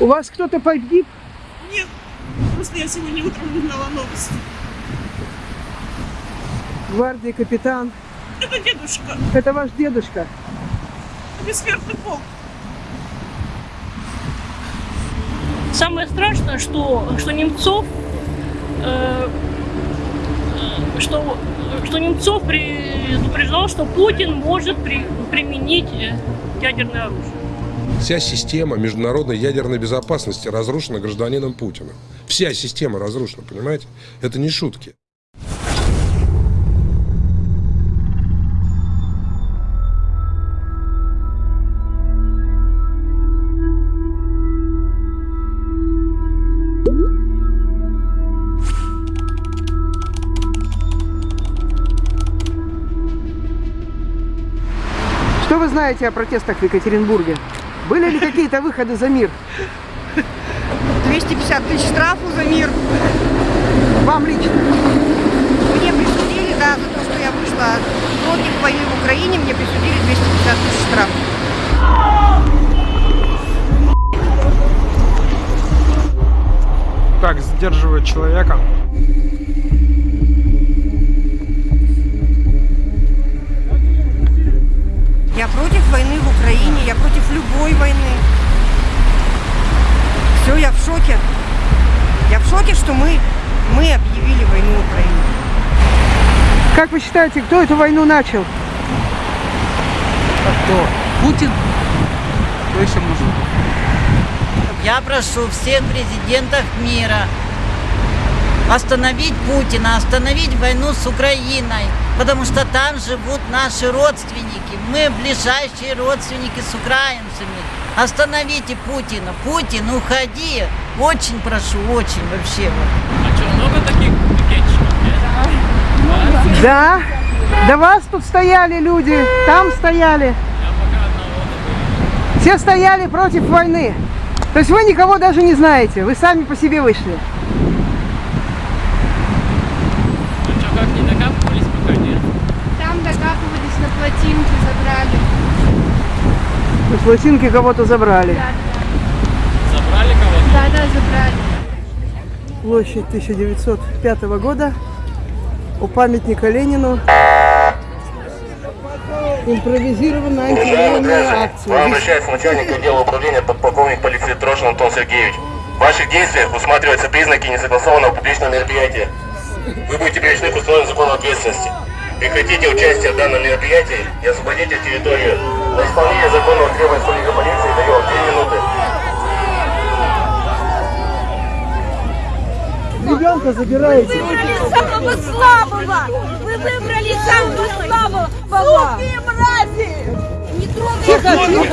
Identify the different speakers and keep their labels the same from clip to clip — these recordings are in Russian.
Speaker 1: У вас кто-то погиб?
Speaker 2: Нет, просто я сегодня утром узнала новости.
Speaker 1: Гвардии капитан.
Speaker 2: Это дедушка,
Speaker 1: Это ваш дедушка.
Speaker 2: бессмертный полк.
Speaker 3: Самое страшное, что, что Немцов, э, что, что Немцов предупреждал, что Путин может при- применить э, ядерное оружие.
Speaker 4: Вся система международной ядерной безопасности разрушена гражданином Путиным. Вся система разрушена, понимаете? Это не шутки.
Speaker 1: Что вы знаете о протестах в Екатеринбурге? Были ли какие-то выходы за мир?
Speaker 5: 250 тысяч штрафу за мир.
Speaker 1: Вам лично?
Speaker 5: Мне присудили, да, за то, что я вышла против войны в Украине, мне присудили 250 тысяч штрафов.
Speaker 6: как сдерживать человека.
Speaker 5: Я в шоке. Я в шоке, что мы, мы объявили войну Украине.
Speaker 1: Как вы считаете, кто эту войну начал?
Speaker 7: Кто? Путин? Кто еще может быть?
Speaker 8: Я прошу всех президентов мира остановить Путина, остановить войну с Украиной, потому что там живут наши родственники. Мы ближайшие родственники с украинцами. Остановите Путина. Путин, уходи. Очень прошу, очень вообще.
Speaker 7: А что, много таких пикетчиков есть?
Speaker 1: Да. До вас тут стояли люди, там стояли.
Speaker 7: Я пока одного такого.
Speaker 1: Все стояли против войны. То есть вы никого даже не знаете, вы сами по себе вышли.
Speaker 7: Ну что, как не докапывались пока нет?
Speaker 9: Там докапывались на плотинке, забрали.
Speaker 1: Лосинки кого-то забрали.
Speaker 9: Да,
Speaker 7: Забрали кого-то?
Speaker 9: да, да, забрали.
Speaker 1: Площадь 1905 года. У памятника Ленину. Импровизированная антивоенная акция.
Speaker 10: Вам обращается начальник отдела управления подполковник полиции Трошин Антон Сергеевич. В ваших действиях усматриваются признаки несогласованного публичного мероприятия. Вы будете привлечены к условиям закона ответственности. Прекратите участие в данном мероприятии и освободите территорию. На исполнение законного требования сотрудника полиции даю вам 2 минуты.
Speaker 1: ребенка забираете.
Speaker 9: Выбрали самого слабого! Вы выбрали самого слабого! Суки мрази! Не трогайте!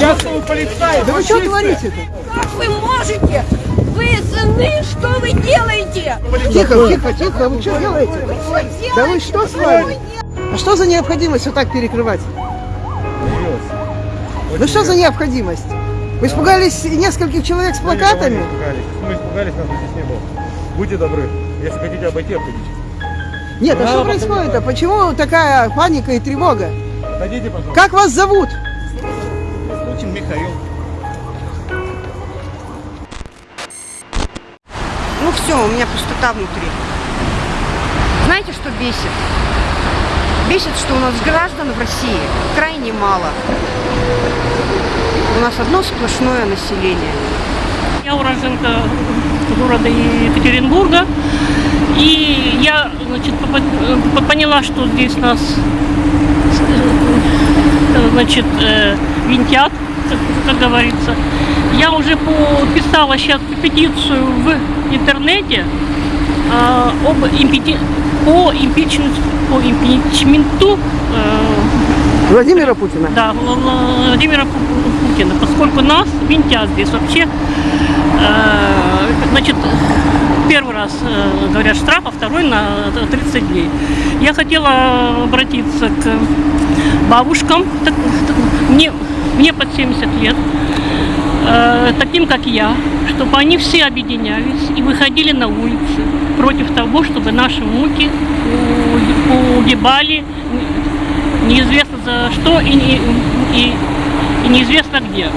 Speaker 6: Частного полицая!
Speaker 1: Да вы что творите-то?
Speaker 9: Как вы можете? Вы сыны, что вы делаете?
Speaker 1: Тихо, тихо, тихо, вы что делаете?
Speaker 9: Вы что делаете?
Speaker 1: Да вы что с вами? А что за необходимость вот так перекрывать? Ну что за необходимость? Вы испугались нескольких человек с плакатами?
Speaker 6: Мы испугались, нас бы здесь не было. Будьте добры. Если хотите обойти, обходите.
Speaker 1: Нет, а что происходит-то? Почему такая паника и тревога?
Speaker 6: Отойдите, пожалуйста.
Speaker 1: Как вас зовут?
Speaker 6: Путин Михаил.
Speaker 5: Все, у меня пустота внутри. Знаете, что бесит? Бесит, что у нас граждан в России крайне мало. У нас одно сплошное население.
Speaker 3: Я уроженка города Екатеринбурга. И я значит, э, поняла, что здесь нас э, значит, э, винтят, как, как говорится. Я уже подписала сейчас петицию в интернете а, об импити- по, импичменту, по импичменту э,
Speaker 1: Владимира Путина.
Speaker 3: да, Вла- Владимира Пу- Путина, поскольку нас винтят здесь вообще, э, значит, первый раз э, говорят штраф, а второй на 30 дней. Я хотела обратиться к бабушкам, так- так- мне, мне под 70 лет, э, таким как я, чтобы они все объединялись и выходили на улицы против того, чтобы наши внуки у- погибали неизвестно за что и, и, и неизвестно где.